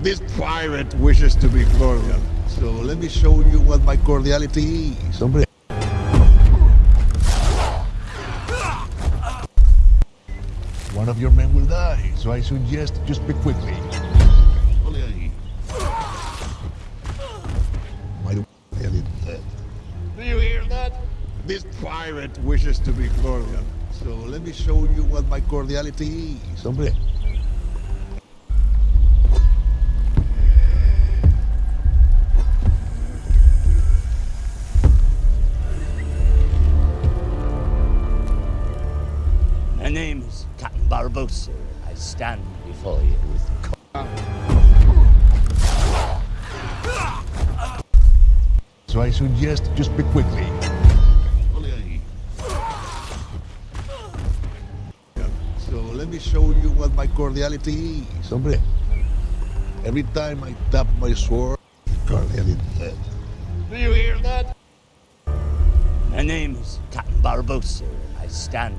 This pirate wishes to be cordial. So let me show you what my cordiality is, hombre. One of your men will die, so I suggest you speak quickly. My Do you hear that? This pirate wishes to be cordial. So let me show you what my cordiality is, hombre. My name is Captain Barbosa. I stand before you with co- So I suggest just speak quickly. So let me show you what my cordiality is, hombre. Every time I tap my sword, cordiality. Do you hear that? My name is Captain Barbosa. I stand